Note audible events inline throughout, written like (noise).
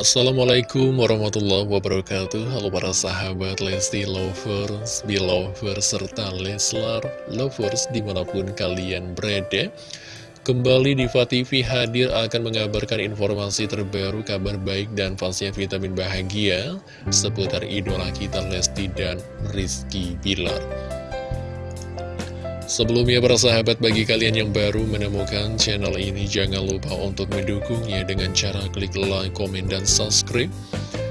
Assalamualaikum warahmatullahi wabarakatuh. Halo para sahabat Lesti Lovers, Belovers, serta Leslar Lovers di mana pun kalian berada. Kembali di TV hadir akan mengabarkan informasi terbaru, kabar baik dan pastinya vitamin bahagia Seputar idola kita Lesti dan Rizky Bilar Sebelumnya para sahabat bagi kalian yang baru menemukan channel ini jangan lupa untuk mendukungnya dengan cara klik like, komen, dan subscribe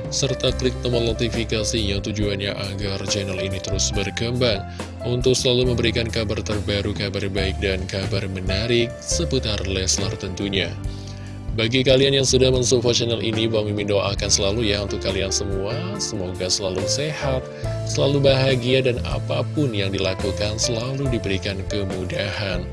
serta klik tombol notifikasinya tujuannya agar channel ini terus berkembang untuk selalu memberikan kabar terbaru, kabar baik, dan kabar menarik seputar Leslar tentunya. Bagi kalian yang sudah mensupport channel ini, Bang Mimin doakan selalu ya untuk kalian semua. Semoga selalu sehat, selalu bahagia, dan apa pun yang dilakukan selalu diberikan kemudahan.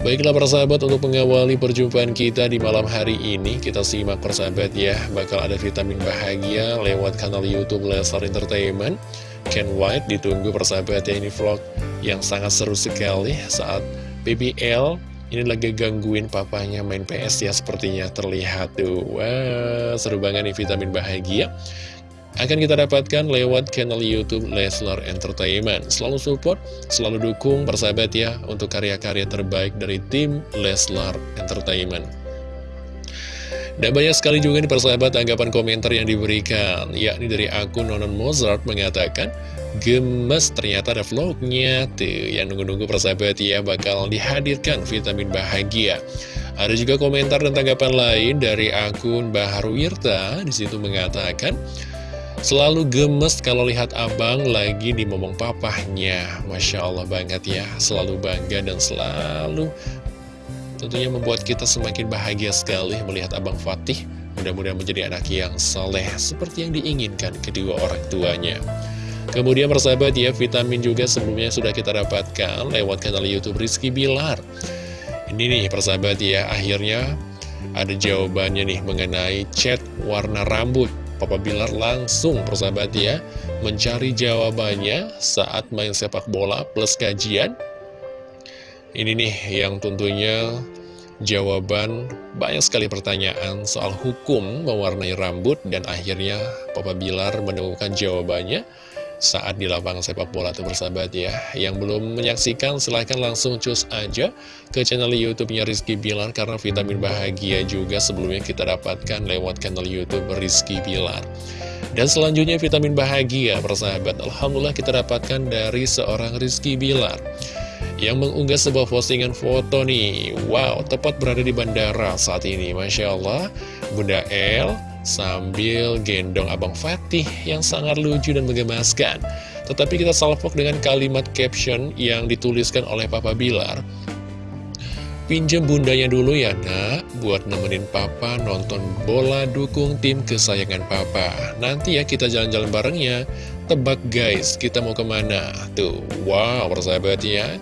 Baiklah persahabat untuk mengawali perjumpaan kita di malam hari ini Kita simak persahabat ya Bakal ada vitamin bahagia lewat kanal Youtube Lesar Entertainment Ken White ditunggu persahabat ya ini vlog yang sangat seru sekali Saat BBL ini lagi gangguin papanya main PS ya sepertinya terlihat tuh. Wah seru banget nih vitamin bahagia. Akan kita dapatkan lewat channel Youtube Leslar Entertainment. Selalu support, selalu dukung persahabat ya Untuk karya-karya terbaik dari tim Leslar Entertainment. Dan banyak sekali juga nih persahabat tanggapan komentar yang diberikan. Yakni dari akun Nonon Mozart mengatakan Gemes ternyata ada vlognya. Tuh yang nunggu-nunggu persahabat ya bakal dihadirkan vitamin bahagia. Ada juga komentar dan tanggapan lain dari akun Bahar Wirta. Di situ mengatakan Selalu gemes kalau lihat abang lagi di momong papahnya. Masya Allah banget ya. Selalu bangga dan selalu Tentunya membuat kita semakin bahagia sekali melihat Abang Fatih Mudah-mudahan menjadi anak yang soleh Seperti yang diinginkan kedua orang tuanya Kemudian persahabat ya, vitamin juga sebelumnya sudah kita dapatkan lewat kanal Youtube Rizky Bilar. Ini nih persahabat ya, akhirnya ada jawabannya nih mengenai chat warna rambut. Papa Bilar langsung persahabat ya mencari jawabannya saat main sepak bola plus kajian. Ini nih yang tentunya jawaban banyak sekali pertanyaan soal hukum mewarnai rambut dan akhirnya Papa Bilar menemukan jawabannya saat di lapangan sepak bola itu bersahabat ya. Yang belum menyaksikan silahkan langsung cus aja ke channel YouTube-nya Rizky Bilar karena vitamin bahagia juga sebelumnya kita dapatkan lewat channel YouTube Rizky Bilar. Dan selanjutnya vitamin bahagia persahabat Alhamdulillah kita dapatkan dari seorang Rizky Bilar yang mengunggah sebuah postingan foto nih Wow, tepat berada di bandara saat ini Masya Allah, Bunda El sambil gendong Abang Fatih yang sangat lucu dan menggemaskan. Tetapi kita salvok dengan kalimat caption yang dituliskan oleh Papa Bilar. Pinjem bundanya dulu ya nak Buat nemenin papa nonton bola dukung tim kesayangan papa. Nanti ya kita jalan-jalan barengnya Tebak guys, kita mau ke mana? Tuh, wow persahabat ya.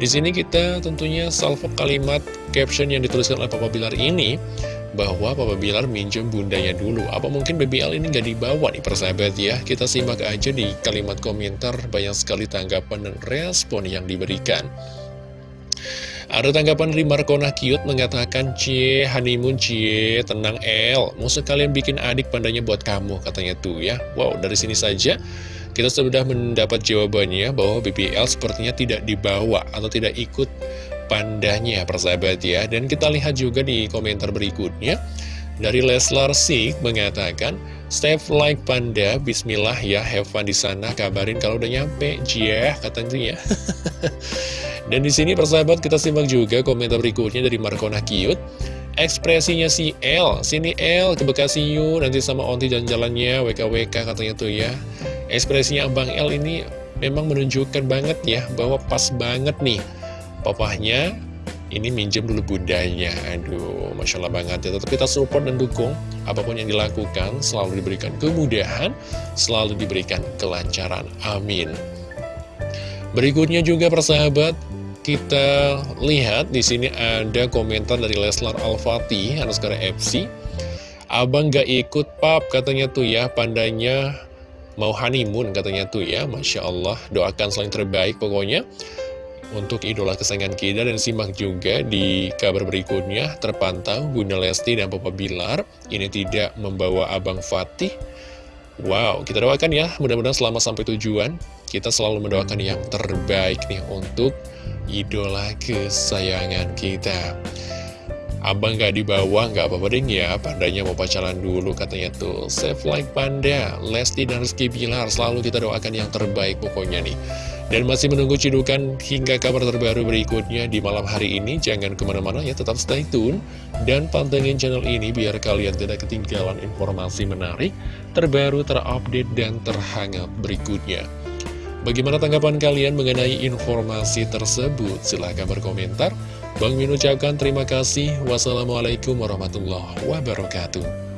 Di sini kita tentunya salvo kalimat caption yang dituliskan oleh Papa Bilar ini bahwa Papa Bilar minjem bundanya dulu. Apa mungkin BBL ini nggak dibawa nih persahabat ya? Kita simak aja di kalimat komentar banyak sekali tanggapan dan respon yang diberikan. Ada tanggapan dari Markona Cute mengatakan Cie, honeymoon Cie, tenang El Musuh kalian bikin adik pandanya buat kamu katanya tuh ya Wow, dari sini saja kita sudah mendapat jawabannya bahwa BBL sepertinya tidak dibawa atau tidak ikut pandanya persahabat ya. Dan kita lihat juga di komentar berikutnya. Dari Leslar Sik mengatakan, Step like panda, bismillah ya, have fun di sana, kabarin kalau udah nyampe, jia, katanya. (laughs) Dan di sini persahabat kita simak juga komentar berikutnya dari Markona Cute. Ekspresinya si L, sini L ke Bekasi yuk, nanti sama Onti dan jalannya, WKWK katanya tuh ya. Ekspresinya Abang L ini memang menunjukkan banget ya bahwa pas banget nih papahnya ini minjem dulu budaya aduh Masya Allah banget ya. Tetap kita support dan dukung apa pun yang dilakukan selalu diberikan kemudahan selalu diberikan kelancaran. Amin. Berikutnya juga persahabat kita lihat di sini ada komentar dari Leslar Al-Fatih Anuskara FC Abang gak ikut pap katanya tuh ya pandanya mau honeymoon katanya tuh ya. Masya Allah doakan selain terbaik pokoknya untuk idola kesayangan kita dan simak juga. Di kabar berikutnya terpantau Bunda Lesti dan Papa Bilar. Ini tidak membawa Abang Fatih. Wow, kita doakan ya, mudah-mudahan selama sampai tujuan, kita selalu mendoakan yang terbaik nih untuk idola kesayangan kita. Abang gak dibawa, gak apa-apa deh ya, pandanya mau pacaran dulu katanya tuh. Save like panda, Lesti dan Rizky Bilar, selalu kita doakan yang terbaik pokoknya nih. Dan masih menunggu cidukan hingga kabar terbaru berikutnya di malam hari ini. Jangan ke mana-mana ya, tetap stay tune. Dan pantengin channel ini biar kalian tidak ketinggalan informasi menarik, terbaru, terupdate, dan terhangat berikutnya. Bagaimana tanggapan kalian mengenai informasi tersebut? Silahkan berkomentar. Bang Min ucapkan terima kasih. Wassalamualaikum warahmatullahi wabarakatuh.